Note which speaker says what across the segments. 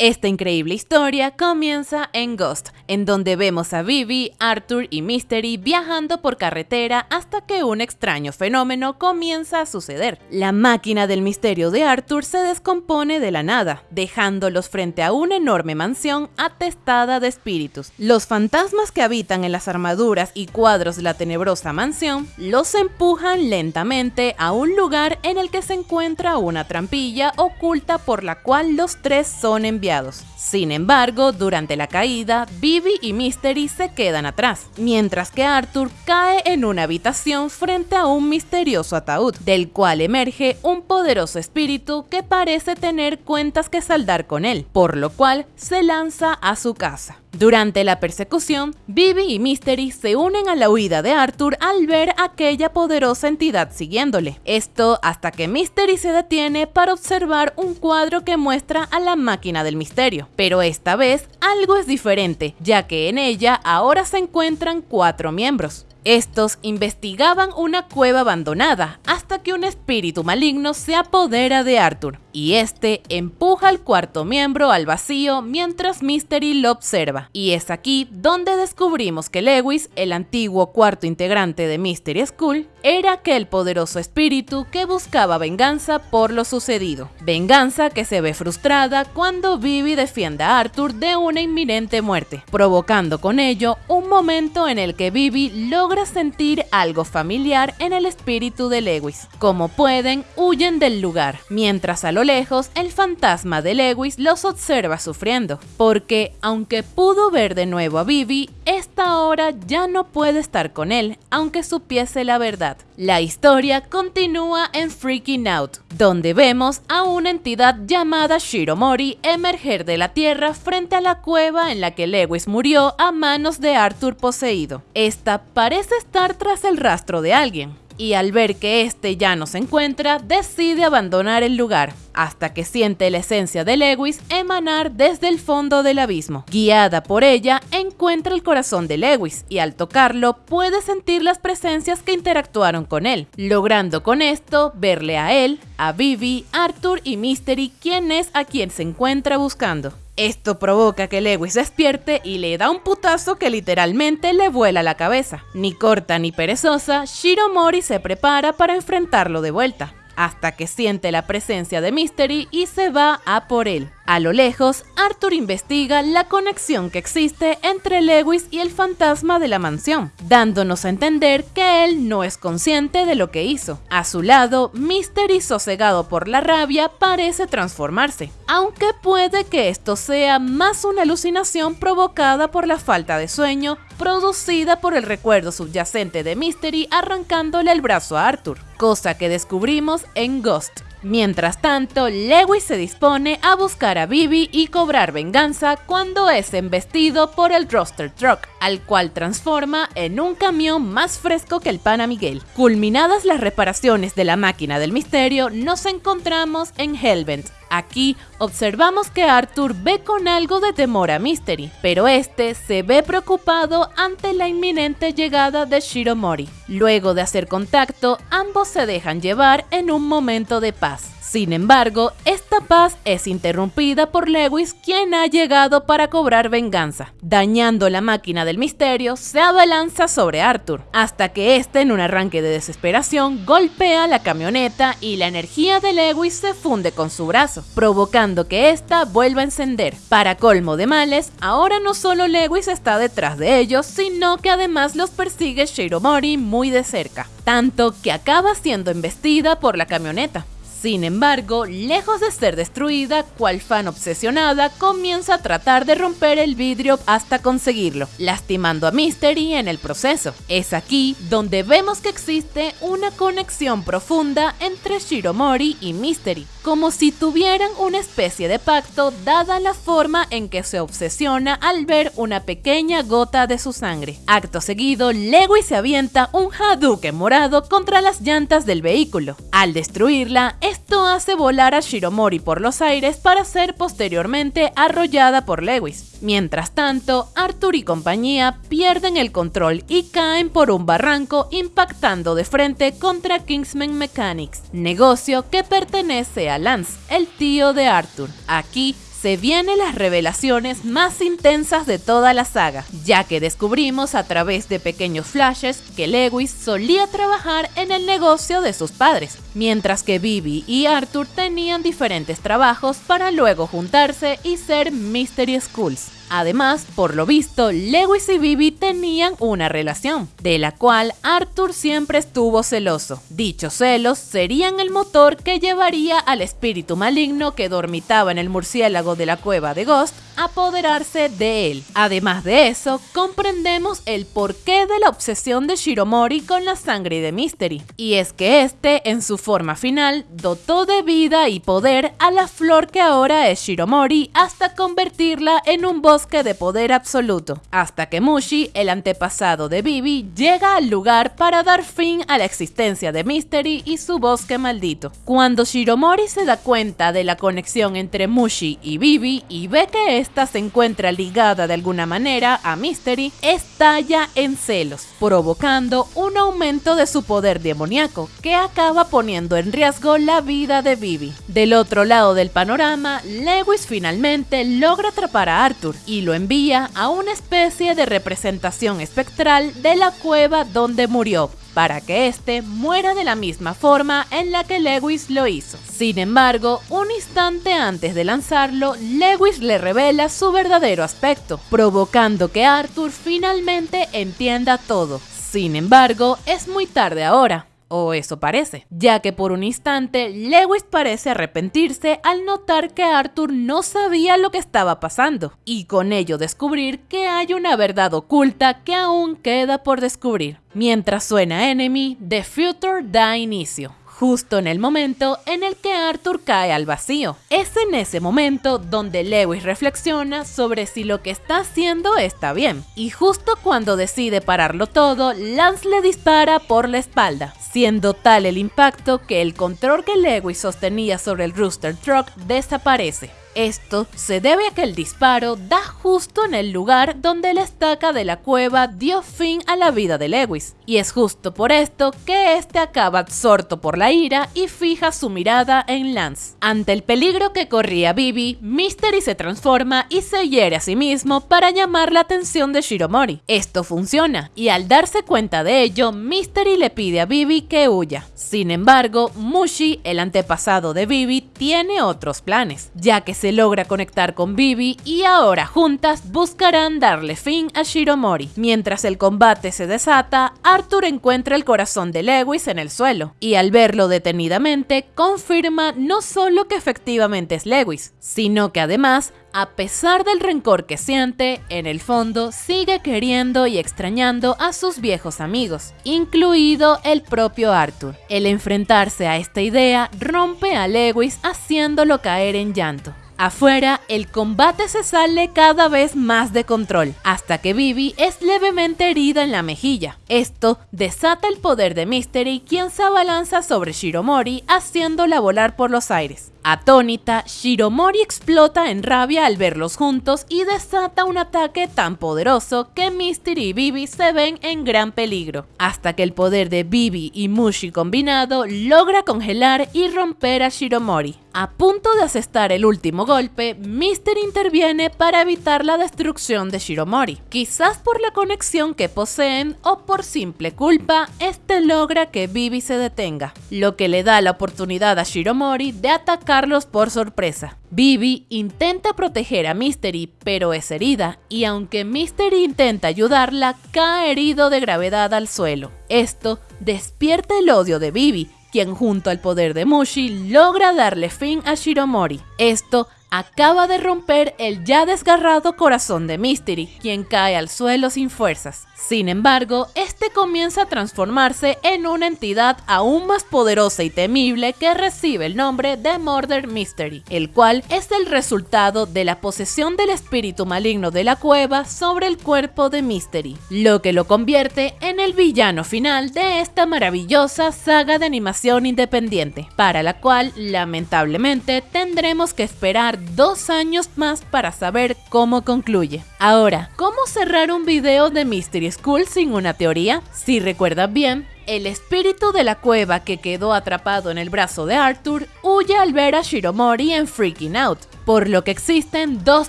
Speaker 1: Esta increíble historia comienza en Ghost, en donde vemos a Vivi, Arthur y Mystery viajando por carretera hasta que un extraño fenómeno comienza a suceder. La máquina del misterio de Arthur se descompone de la nada, dejándolos frente a una enorme mansión atestada de espíritus. Los fantasmas que habitan en las armaduras y cuadros de la tenebrosa mansión los empujan lentamente a un lugar en el que se encuentra una trampilla oculta por la cual los tres son enviados sin embargo, durante la caída, Vivi y Mystery se quedan atrás, mientras que Arthur cae en una habitación frente a un misterioso ataúd, del cual emerge un poderoso espíritu que parece tener cuentas que saldar con él, por lo cual se lanza a su casa. Durante la persecución, Vivi y Mystery se unen a la huida de Arthur al ver aquella poderosa entidad siguiéndole. Esto hasta que Mystery se detiene para observar un cuadro que muestra a la máquina del misterio. Pero esta vez algo es diferente, ya que en ella ahora se encuentran cuatro miembros. Estos investigaban una cueva abandonada hasta que un espíritu maligno se apodera de Arthur y este empuja al cuarto miembro al vacío mientras Mystery lo observa. Y es aquí donde descubrimos que Lewis, el antiguo cuarto integrante de Mystery School, era aquel poderoso espíritu que buscaba venganza por lo sucedido. Venganza que se ve frustrada cuando Vivi defiende a Arthur de una inminente muerte, provocando con ello un momento en el que Vivi logra sentir algo familiar en el espíritu de Lewis. Como pueden, huyen del lugar, mientras a lo lejos el fantasma de Lewis los observa sufriendo, porque aunque pudo ver de nuevo a Vivi, esta hora ya no puede estar con él, aunque supiese la verdad. La historia continúa en Freaking Out, donde vemos a una entidad llamada Shiromori emerger de la tierra frente a la cueva en la que Lewis murió a manos de Arthur poseído. Esta parece estar tras el rastro de alguien, y al ver que este ya no se encuentra, decide abandonar el lugar, hasta que siente la esencia de Lewis emanar desde el fondo del abismo. Guiada por ella, encuentra el corazón de Lewis y al tocarlo puede sentir las presencias que interactuaron con él, logrando con esto verle a él, a Vivi, Arthur y Mystery, quien es a quien se encuentra buscando. Esto provoca que Lewis despierte y le da un putazo que literalmente le vuela la cabeza. Ni corta ni perezosa, Shiromori se prepara para enfrentarlo de vuelta, hasta que siente la presencia de Mystery y se va a por él. A lo lejos, Arthur investiga la conexión que existe entre Lewis y el fantasma de la mansión, dándonos a entender que él no es consciente de lo que hizo. A su lado, Mystery, sosegado por la rabia, parece transformarse, aunque puede que esto sea más una alucinación provocada por la falta de sueño producida por el recuerdo subyacente de Mystery arrancándole el brazo a Arthur, cosa que descubrimos en Ghost. Mientras tanto, Lewis se dispone a buscar a Bibi y cobrar venganza cuando es embestido por el Roster Truck, al cual transforma en un camión más fresco que el Pana Miguel. Culminadas las reparaciones de la máquina del misterio, nos encontramos en Hellbent, Aquí observamos que Arthur ve con algo de temor a Mystery, pero este se ve preocupado ante la inminente llegada de Shiromori. Luego de hacer contacto, ambos se dejan llevar en un momento de paz. Sin embargo, esta paz es interrumpida por Lewis, quien ha llegado para cobrar venganza. Dañando la máquina del misterio, se abalanza sobre Arthur, hasta que este, en un arranque de desesperación, golpea la camioneta y la energía de Lewis se funde con su brazo, provocando que ésta vuelva a encender. Para colmo de males, ahora no solo Lewis está detrás de ellos, sino que además los persigue Shiromori muy de cerca, tanto que acaba siendo embestida por la camioneta. Sin embargo, lejos de ser destruida, cual fan obsesionada comienza a tratar de romper el vidrio hasta conseguirlo, lastimando a Mystery en el proceso. Es aquí donde vemos que existe una conexión profunda entre Shiromori y Mystery, como si tuvieran una especie de pacto dada la forma en que se obsesiona al ver una pequeña gota de su sangre. Acto seguido, Lewis se avienta un Hadouken morado contra las llantas del vehículo. Al destruirla, esto hace volar a Shiromori por los aires para ser posteriormente arrollada por Lewis. Mientras tanto, Arthur y compañía pierden el control y caen por un barranco impactando de frente contra Kingsman Mechanics, negocio que pertenece a Lance, el tío de Arthur. Aquí se vienen las revelaciones más intensas de toda la saga, ya que descubrimos a través de pequeños flashes que Lewis solía trabajar en el negocio de sus padres, mientras que Bibi y Arthur tenían diferentes trabajos para luego juntarse y ser Mystery Schools. Además, por lo visto, Lewis y Bibi tenían una relación, de la cual Arthur siempre estuvo celoso. Dichos celos serían el motor que llevaría al espíritu maligno que dormitaba en el murciélago de la cueva de Ghost a apoderarse de él. Además de eso, comprendemos el porqué de la obsesión de Shiromori con la sangre de Mystery. Y es que este, en su forma final, dotó de vida y poder a la flor que ahora es Shiromori hasta convertirla en un bosque de poder absoluto, hasta que Mushi, el antepasado de Bibi, llega al lugar para dar fin a la existencia de Mystery y su bosque maldito. Cuando Shiromori se da cuenta de la conexión entre Mushi y Bibi y ve que ésta se encuentra ligada de alguna manera a Mystery, estalla en celos, provocando un aumento de su poder demoníaco, que acaba poniendo en riesgo la vida de Bibi. Del otro lado del panorama, Lewis finalmente logra atrapar a Arthur y lo envía a una especie de representación espectral de la cueva donde murió, para que éste muera de la misma forma en la que Lewis lo hizo. Sin embargo, un instante antes de lanzarlo, Lewis le revela su verdadero aspecto, provocando que Arthur finalmente entienda todo. Sin embargo, es muy tarde ahora. O eso parece, ya que por un instante Lewis parece arrepentirse al notar que Arthur no sabía lo que estaba pasando, y con ello descubrir que hay una verdad oculta que aún queda por descubrir. Mientras suena Enemy, The Future da inicio justo en el momento en el que Arthur cae al vacío. Es en ese momento donde Lewis reflexiona sobre si lo que está haciendo está bien, y justo cuando decide pararlo todo, Lance le dispara por la espalda, siendo tal el impacto que el control que Lewis sostenía sobre el Rooster Truck desaparece. Esto se debe a que el disparo da justo en el lugar donde la estaca de la cueva dio fin a la vida de Lewis, y es justo por esto que este acaba absorto por la ira y fija su mirada en Lance. Ante el peligro que corría Bibi, Mystery se transforma y se hiere a sí mismo para llamar la atención de Shiromori. Esto funciona, y al darse cuenta de ello, Mystery le pide a Bibi que huya. Sin embargo, Mushi, el antepasado de Bibi, tiene otros planes, ya que se logra conectar con Bibi y ahora juntas buscarán darle fin a Shiromori. Mientras el combate se desata, Arthur encuentra el corazón de Lewis en el suelo y al verlo detenidamente confirma no solo que efectivamente es Lewis, sino que además a pesar del rencor que siente, en el fondo sigue queriendo y extrañando a sus viejos amigos, incluido el propio Arthur. El enfrentarse a esta idea rompe a Lewis haciéndolo caer en llanto. Afuera, el combate se sale cada vez más de control, hasta que Vivi es levemente herida en la mejilla. Esto desata el poder de Mystery, quien se abalanza sobre Shiromori, haciéndola volar por los aires. Atónita, Shiromori explota en rabia al verlos juntos y desata un ataque tan poderoso que Mystery y Bibi se ven en gran peligro, hasta que el poder de Bibi y Mushi combinado logra congelar y romper a Shiromori. A punto de asestar el último golpe, Mystery interviene para evitar la destrucción de Shiromori. Quizás por la conexión que poseen o por simple culpa, este logra que Bibi se detenga, lo que le da la oportunidad a Shiromori de atacar por sorpresa. Bibi intenta proteger a Mystery, pero es herida, y aunque Mystery intenta ayudarla, cae herido de gravedad al suelo. Esto despierta el odio de Bibi, quien junto al poder de Mushi logra darle fin a Shiromori. Esto acaba de romper el ya desgarrado corazón de Mystery, quien cae al suelo sin fuerzas. Sin embargo, este comienza a transformarse en una entidad aún más poderosa y temible que recibe el nombre de Murder Mystery, el cual es el resultado de la posesión del espíritu maligno de la cueva sobre el cuerpo de Mystery, lo que lo convierte en el villano final de esta maravillosa saga de animación independiente, para la cual lamentablemente tendremos que esperar dos años más para saber cómo concluye. Ahora, ¿cómo cerrar un video de Mystery School sin una teoría? Si recuerdas bien, el espíritu de la cueva que quedó atrapado en el brazo de Arthur huye al ver a Shiromori en Freaking Out, por lo que existen dos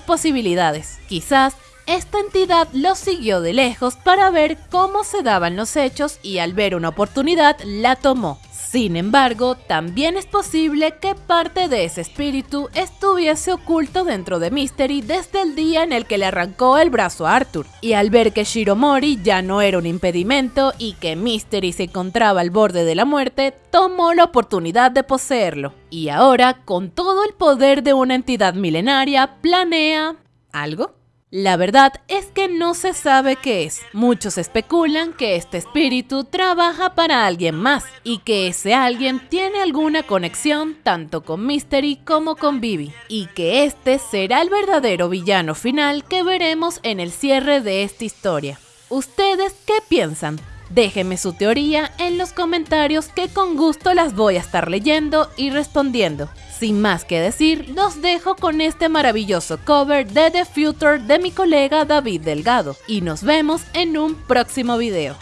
Speaker 1: posibilidades. Quizás esta entidad lo siguió de lejos para ver cómo se daban los hechos y al ver una oportunidad la tomó. Sin embargo, también es posible que parte de ese espíritu estuviese oculto dentro de Mystery desde el día en el que le arrancó el brazo a Arthur, y al ver que Shiromori ya no era un impedimento y que Mystery se encontraba al borde de la muerte, tomó la oportunidad de poseerlo. Y ahora, con todo el poder de una entidad milenaria, planea... ¿algo? La verdad es que no se sabe qué es. Muchos especulan que este espíritu trabaja para alguien más y que ese alguien tiene alguna conexión tanto con Mystery como con Vivi y que este será el verdadero villano final que veremos en el cierre de esta historia. ¿Ustedes qué piensan? Déjenme su teoría en los comentarios que con gusto las voy a estar leyendo y respondiendo. Sin más que decir, los dejo con este maravilloso cover de The Future de mi colega David Delgado y nos vemos en un próximo video.